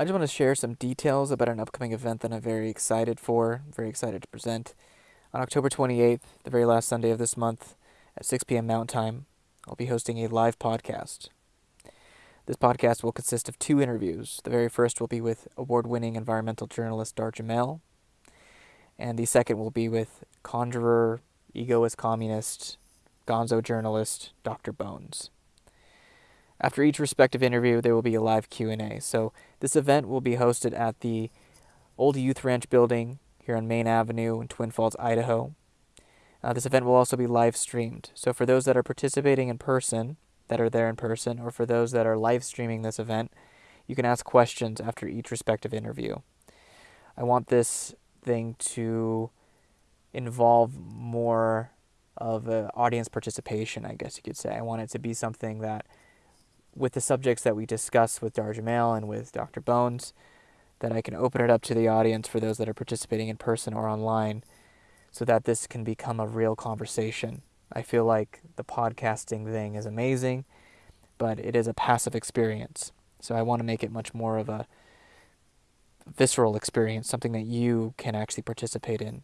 I just want to share some details about an upcoming event that I'm very excited for, very excited to present. On October 28th, the very last Sunday of this month, at 6 p.m. Mountain Time, I'll be hosting a live podcast. This podcast will consist of two interviews. The very first will be with award winning environmental journalist Dar Jamail, and the second will be with conjurer, egoist communist, gonzo journalist Dr. Bones. After each respective interview, there will be a live Q&A. So this event will be hosted at the Old Youth Ranch building here on Main Avenue in Twin Falls, Idaho. Uh, this event will also be live streamed. So for those that are participating in person, that are there in person, or for those that are live streaming this event, you can ask questions after each respective interview. I want this thing to involve more of audience participation, I guess you could say. I want it to be something that, with the subjects that we discuss with Dar Jamail and with Dr. Bones, that I can open it up to the audience for those that are participating in person or online so that this can become a real conversation. I feel like the podcasting thing is amazing, but it is a passive experience. So I want to make it much more of a visceral experience, something that you can actually participate in.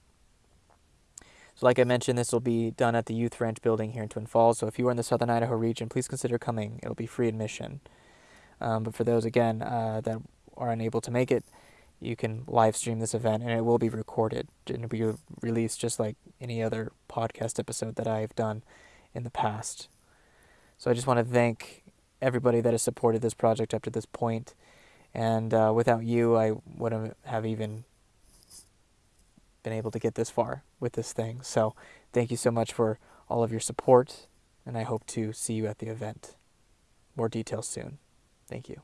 So, like I mentioned, this will be done at the Youth Ranch building here in Twin Falls. So, if you are in the southern Idaho region, please consider coming. It'll be free admission. Um, but for those, again, uh, that are unable to make it, you can live stream this event and it will be recorded and it'll be released just like any other podcast episode that I've done in the past. So, I just want to thank everybody that has supported this project up to this point. And uh, without you, I wouldn't have even been able to get this far with this thing. So thank you so much for all of your support, and I hope to see you at the event. More details soon. Thank you.